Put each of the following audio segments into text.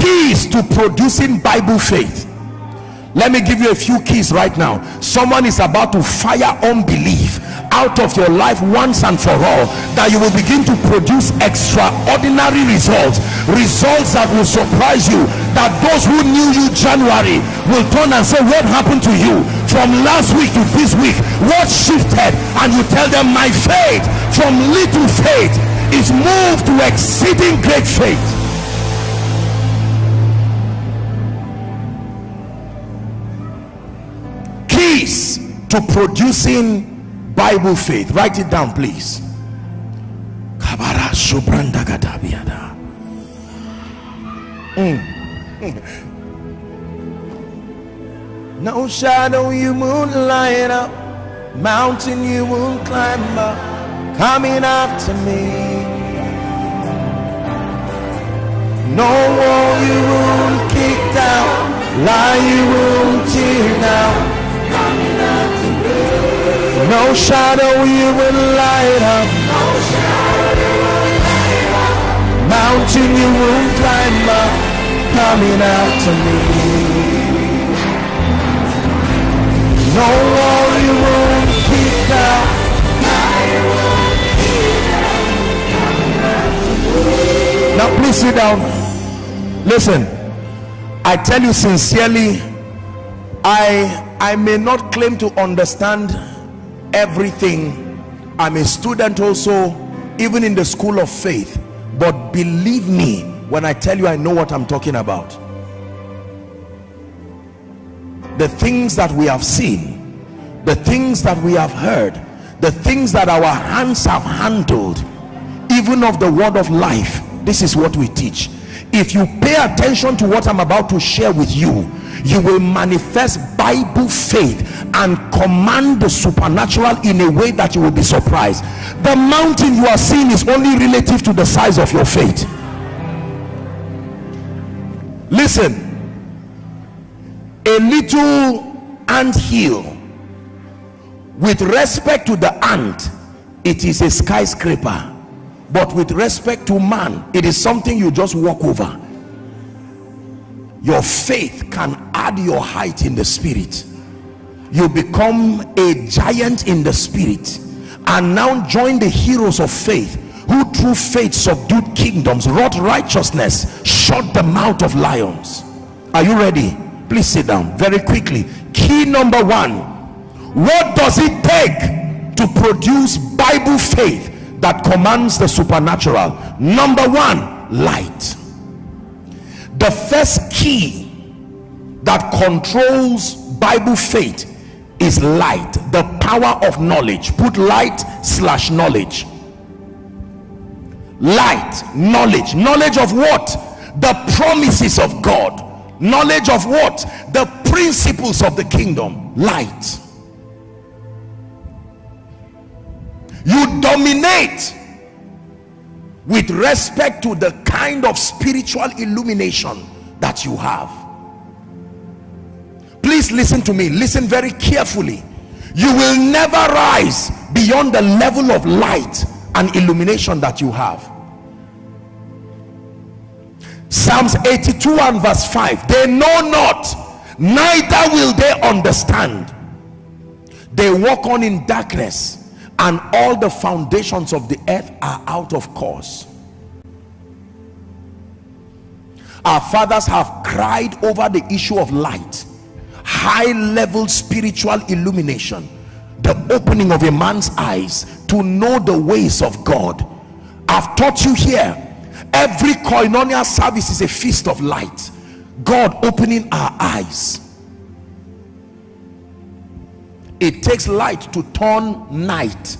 keys to producing bible faith. Let me give you a few keys right now. Someone is about to fire unbelief out of your life once and for all that you will begin to produce extraordinary results. Results that will surprise you that those who knew you january will turn and say what happened to you? From last week to this week what shifted? And you tell them my faith from little faith is moved to exceeding great faith keys to producing bible faith. Write it down please. Mm. no shadow you won't light up mountain you won't climb up coming after me. No wall you won't kick down lie you won't tear down no shadow you will light up. No shadow Mountain you won't climb up. Coming after me. No wall you won't keep down. Now please sit down. Listen. I tell you sincerely, I I may not claim to understand everything. I'm a student also even in the school of faith. But believe me when i tell you i know what i'm talking about. The things that we have seen the things that we have heard the things that our hands have handled even of the word of life this is what we teach. If you pay attention to what i'm about to share with you you will manifest bible faith and command the supernatural in a way that you will be surprised. The mountain you are seeing is only relative to the size of your faith. Listen. A little ant hill. With respect to the ant it is a skyscraper. But with respect to man it is something you just walk over your faith can add your height in the spirit. You become a giant in the spirit and now join the heroes of faith who through faith subdued kingdoms wrought righteousness shut the mouth of lions. Are you ready? Please sit down very quickly. Key number one. What does it take to produce bible faith that commands the supernatural? Number one light the first key that controls bible faith is light the power of knowledge. Put light slash knowledge. Light knowledge. Knowledge of what? The promises of god. Knowledge of what? The principles of the kingdom. Light. You dominate with respect to the kind of spiritual illumination that you have. Please listen to me. Listen very carefully. You will never rise beyond the level of light and illumination that you have. Psalms 82 and verse 5 they know not neither will they understand. They walk on in darkness and all the foundations of the earth are out of course. Our fathers have cried over the issue of light. High level spiritual illumination. The opening of a man's eyes to know the ways of god. I've taught you here. Every koinonia service is a feast of light. God opening our eyes it takes light to turn night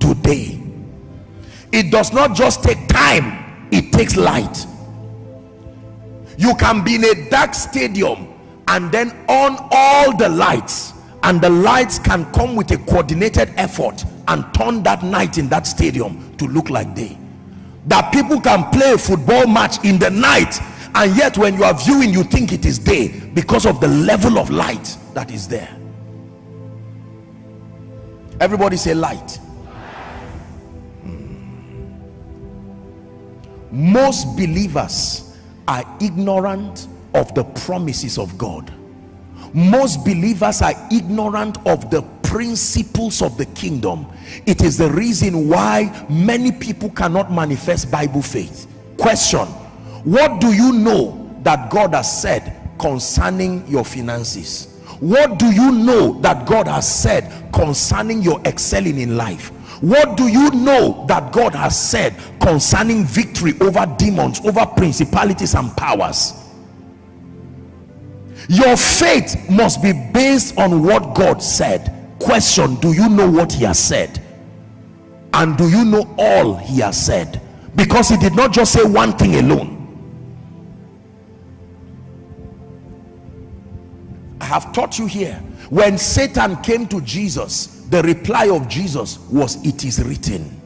to day. It does not just take time it takes light. You can be in a dark stadium and then on all the lights and the lights can come with a coordinated effort and turn that night in that stadium to look like day. That people can play a football match in the night and yet when you are viewing you think it is day because of the level of light that is there everybody say light. Hmm. most believers are ignorant of the promises of God. Most believers are ignorant of the principles of the kingdom. It is the reason why many people cannot manifest bible faith. Question. What do you know that god has said concerning your finances what do you know that god has said concerning your excelling in life? What do you know that god has said concerning victory over demons over principalities and powers? Your faith must be based on what god said. Question do you know what he has said? And do you know all he has said? Because he did not just say one thing alone i have taught you here when satan came to jesus the reply of jesus was it is written.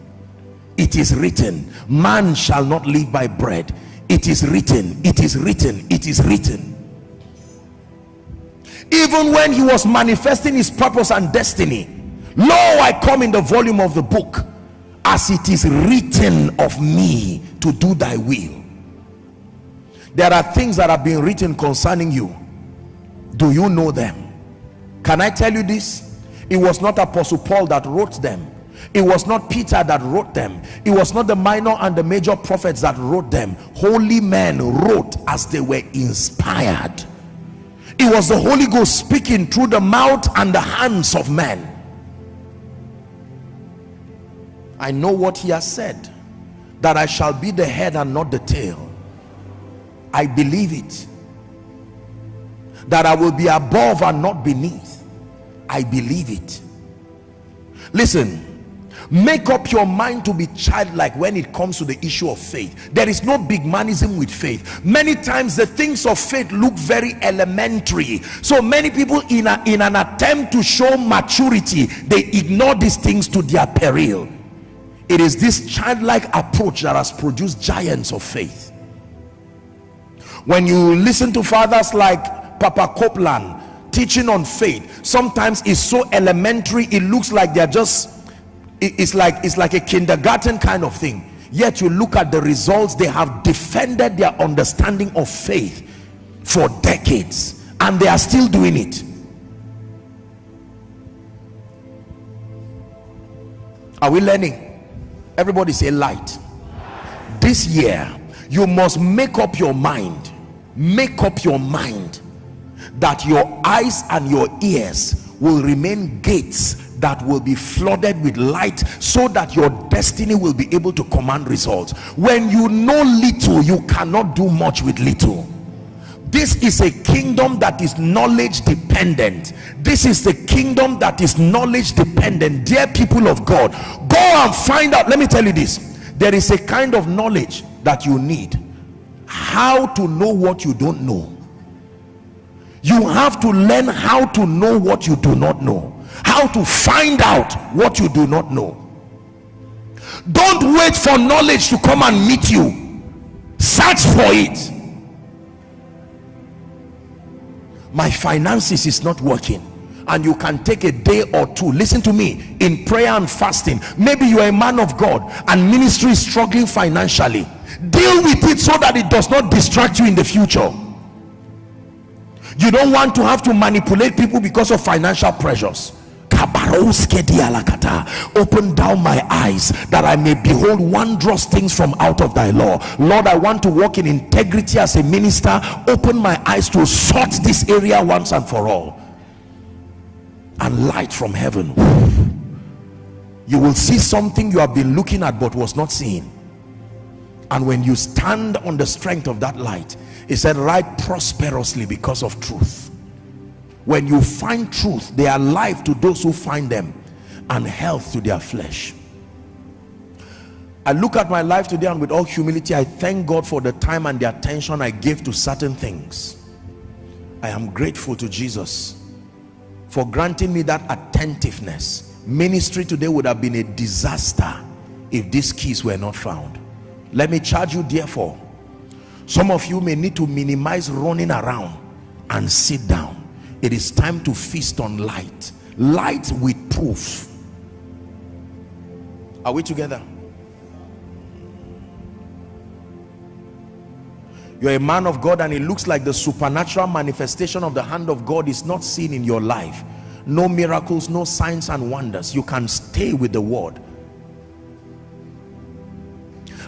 It is written. Man shall not live by bread. It is written. It is written. It is written. Even when he was manifesting his purpose and destiny lo i come in the volume of the book as it is written of me to do thy will. There are things that have been written concerning you do you know them? Can i tell you this? It was not apostle paul that wrote them. It was not peter that wrote them. It was not the minor and the major prophets that wrote them. Holy men wrote as they were inspired. It was the Holy Ghost speaking through the mouth and the hands of men. I know what he has said that I shall be the head and not the tail. I believe it that I will be above and not beneath. I believe it. Listen make up your mind to be childlike when it comes to the issue of faith. There is no big manism with faith. Many times the things of faith look very elementary. So many people in, a, in an attempt to show maturity they ignore these things to their peril. It is this childlike approach that has produced giants of faith. When you listen to fathers like papa copeland teaching on faith. Sometimes it's so elementary it looks like they're just it's like it's like a kindergarten kind of thing. Yet you look at the results they have defended their understanding of faith for decades and they are still doing it. Are we learning? Everybody say light. This year you must make up your mind. Make up your mind that your eyes and your ears will remain gates that will be flooded with light so that your destiny will be able to command results. When you know little you cannot do much with little. This is a kingdom that is knowledge dependent. This is the kingdom that is knowledge dependent. Dear people of god go and find out. Let me tell you this. There is a kind of knowledge that you need. How to know what you don't know you have to learn how to know what you do not know. How to find out what you do not know. Don't wait for knowledge to come and meet you. Search for it. My finances is not working and you can take a day or two. Listen to me in prayer and fasting maybe you are a man of god and ministry is struggling financially. Deal with it so that it does not distract you in the future you don't want to have to manipulate people because of financial pressures. Open down my eyes that I may behold wondrous things from out of thy law. Lord I want to walk in integrity as a minister. Open my eyes to sort this area once and for all. And light from heaven. You will see something you have been looking at but was not seen and when you stand on the strength of that light it said right prosperously because of truth. When you find truth they are life to those who find them and health to their flesh. I look at my life today and with all humility I thank God for the time and the attention I gave to certain things. I am grateful to Jesus for granting me that attentiveness. Ministry today would have been a disaster if these keys were not found. Let me charge you therefore some of you may need to minimize running around and sit down. It is time to feast on light. Light with proof. Are we together? You're a man of God and it looks like the supernatural manifestation of the hand of God is not seen in your life. No miracles no signs and wonders. You can stay with the word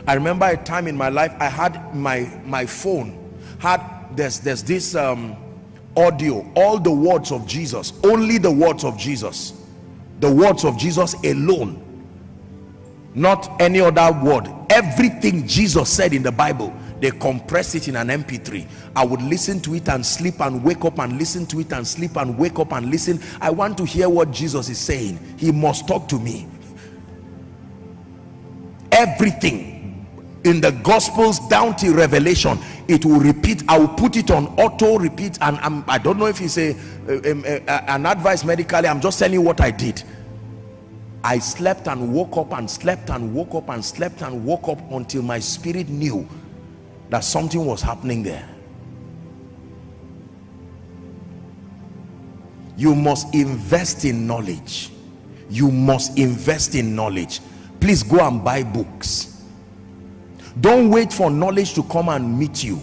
I remember a time in my life I had my my phone had there's there's this um, audio all the words of Jesus only the words of Jesus. The words of Jesus alone. Not any other word. Everything Jesus said in the Bible they compress it in an mp3 i would listen to it and sleep and wake up and listen to it and sleep and wake up and listen. I want to hear what jesus is saying. He must talk to me. Everything in the gospels down to revelation it will repeat i will put it on auto repeat and I'm, i don't know if it's a, a, a, an advice medically i'm just telling you what i did. I slept and woke up and slept and woke up and slept and woke up until my spirit knew that something was happening there. You must invest in knowledge. You must invest in knowledge. Please go and buy books don't wait for knowledge to come and meet you.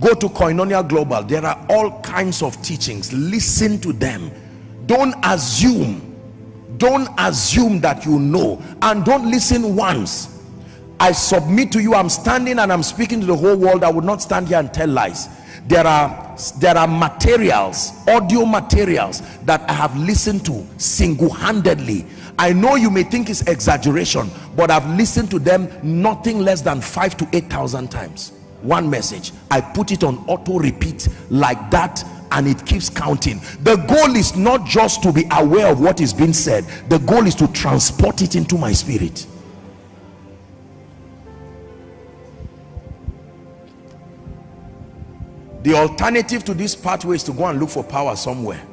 Go to koinonia global. There are all kinds of teachings. Listen to them. Don't assume. Don't assume that you know. And don't listen once. I submit to you I'm standing and I'm speaking to the whole world. I would not stand here and tell lies there are there are materials audio materials that I have listened to single-handedly. I know you may think it's exaggeration but I've listened to them nothing less than five to eight thousand times. One message I put it on auto repeat like that and it keeps counting. The goal is not just to be aware of what is being said. The goal is to transport it into my spirit the alternative to this pathway is to go and look for power somewhere.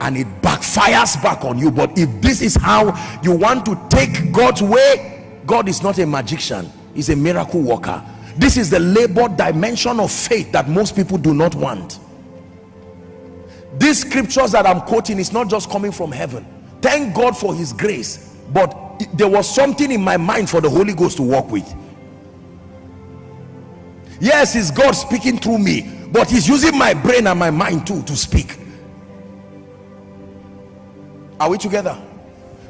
And it backfires back on you. But if this is how you want to take God's way God is not a magician. He's a miracle worker. This is the labor dimension of faith that most people do not want. These scriptures that I'm quoting is not just coming from heaven. Thank God for his grace. But there was something in my mind for the Holy Ghost to work with yes it's God speaking through me but he's using my brain and my mind too to speak. Are we together?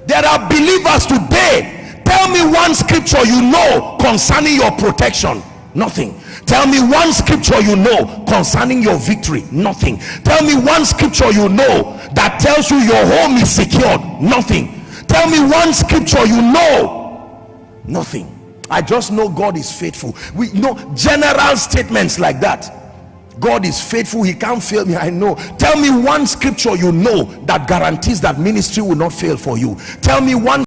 There are believers today. Tell me one scripture you know concerning your protection. Nothing. Tell me one scripture you know concerning your victory. Nothing. Tell me one scripture you know that tells you your home is secured. Nothing. Tell me one scripture you know. Nothing i just know god is faithful. We know general statements like that. God is faithful. He can't fail me. I know. Tell me one scripture you know that guarantees that ministry will not fail for you. Tell me one